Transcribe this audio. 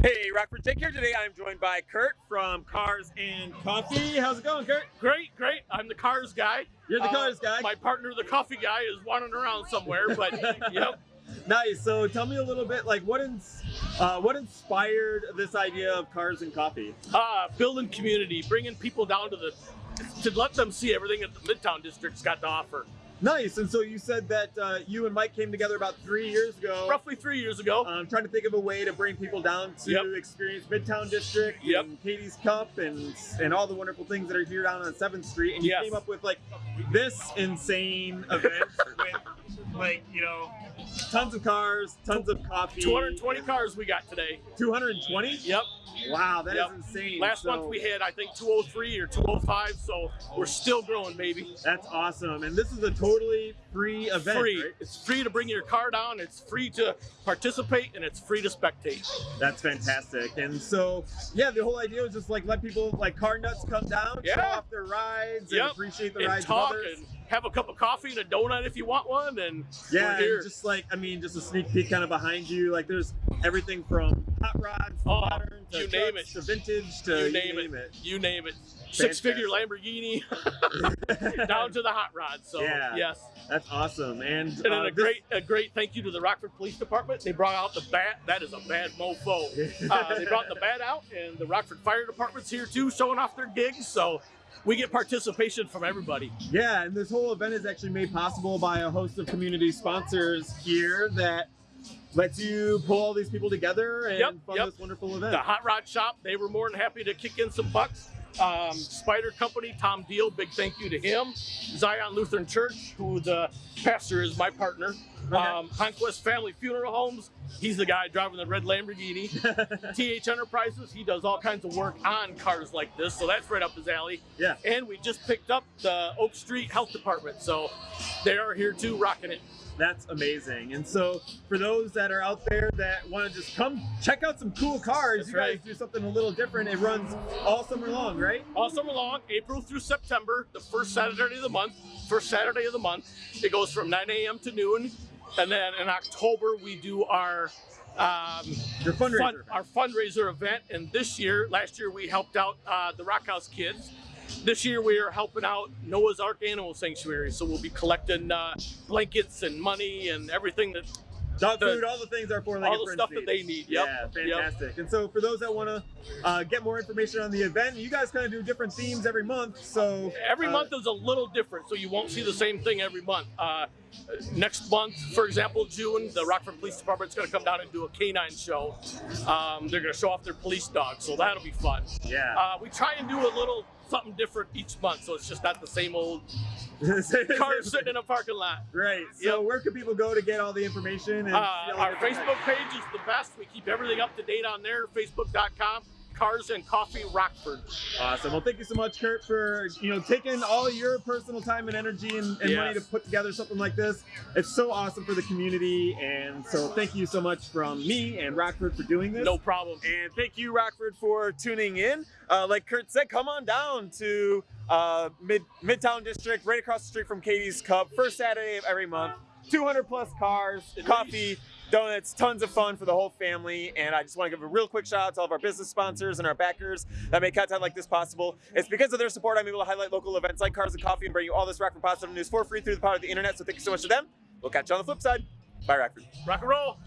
Hey, Rockford Jake here. Today I'm joined by Kurt from Cars and Coffee. How's it going, Kurt? Great, great. I'm the cars guy. You're the Uh, cars guy. My partner, the coffee guy, is wandering around somewhere, but yep. Nice. So tell me a little bit, like what ins- uh, what inspired this idea of Cars and Coffee? Uh, building community, bringing people down to the to let them see everything that the Midtown District's got to offer. Nice. And so you said that uh, you and Mike came together about three years ago. Roughly three years ago. I'm trying to think of a way to bring people down to Yep. experience Midtown District Yep. and Katie's Cup and and all the wonderful things that are here down on Seventh Street. And you Yes. came up with like this insane event with like you know tons of cars, tons of coffee. 220 cars we got today. 220. Yep. Wow, that is Yep. insane. Last So, month we had, I think, 203 or 205, so we're still growing, baby. That's awesome. And this is a totally free event. free. right? It's free to bring your car down. It's free to participate, and it's free to spectate. That's fantastic. And so, yeah, the whole idea was just like let people like car nuts come down, show off their rides, Yep. and appreciate the and rides talk and have a cup of coffee and a donut if you want one. And yeah, we're here. and just like I mean, just a sneak peek kind of behind you. Like there's everything from hot rods to Oh, modern to you name it. to vintage to you name, it. You name it. Six figure Lamborghini down to the hot rod. So Yeah. yes. That's awesome. And, And then uh, a this- great a great thank you to the Rockford Police Department. They brought out the bat. That is a bad mofo. Uh, they brought the bat out, and the Rockford Fire Department's here too, showing off their gigs. So we get participation from everybody. Yeah, and this whole event is actually made possible by a host of community sponsors here that lets you pull all these people together and Yep, fund yep. this wonderful event. The Hot Rod Shop, they were more than happy to kick in some bucks. Um, Spider Company, Tom Deal, big thank you to him. Zion Lutheran Church, who the pastor is my partner. Um, Honquest Family Funeral Homes, he's the guy driving the red Lamborghini. TH Enterprises, he does all kinds of work on cars like this, so that's right up his alley. Yeah. And we just picked up the Oak Street Health Department, so they are here too, rocking it. That's amazing. And so, for those that are out there that want to just come check out some cool cars, That's you guys right. do something a little different. It runs all summer long, right? all summer long, April through September, the first Saturday of the month, first Saturday of the month. It goes from 9 a.m. to noon. And then in October, we do our um, Your fundraiser. fun, event. our fundraiser event. And this year, last year, we helped out uh, the Rock House kids. This year, we are helping out Noah's Ark Animal Sanctuary. So we'll be collecting uh, blankets and money and everything that Dog the- food, all the things our four-legged all the stuff that they need. Yep. Yeah, Yep. fantastic. And so, for those that want to uh, get more information on the event, you guys kind of do different themes every month. So Every uh, month is a little different, so you won't see the same thing every month. Uh, next month, for example, June, the Rockford Police Department is going to come down and do a canine show. Um, they're going to show off their police dogs, so that'll be fun. Yeah. Uh, we try and do a little something different each month, so it's just not the same old car sitting in a parking lot. Right. So, Yep. where can people go to get all the information? And Uh, our Facebook page is the best. We keep everything up to date on there. Facebook.com, Cars and Coffee Rockford. Awesome. Well, thank you so much, Kurt, for you know taking all your personal time and energy and, and money to put together something like this. It's so awesome for the community, and so thank you so much from me and Rockford for doing this. No problem. And thank you, Rockford, for tuning in. Uh, like Kurt said, come on down to uh, Mid Midtown District, right across the street from Katie's Cup, first Saturday of every month. 200 plus cars, At coffee, donuts, tons of fun for the whole family. And I just want to give a real quick shout out to all of our business sponsors and our backers that make content like this possible. It's because of their support I'm able to highlight local events like Cars and Coffee and bring you all this Rock Rockford positive news for free through the power of the internet. So thank you so much to them. We'll catch you on the flip side. Bye, Rockford. Rock and roll.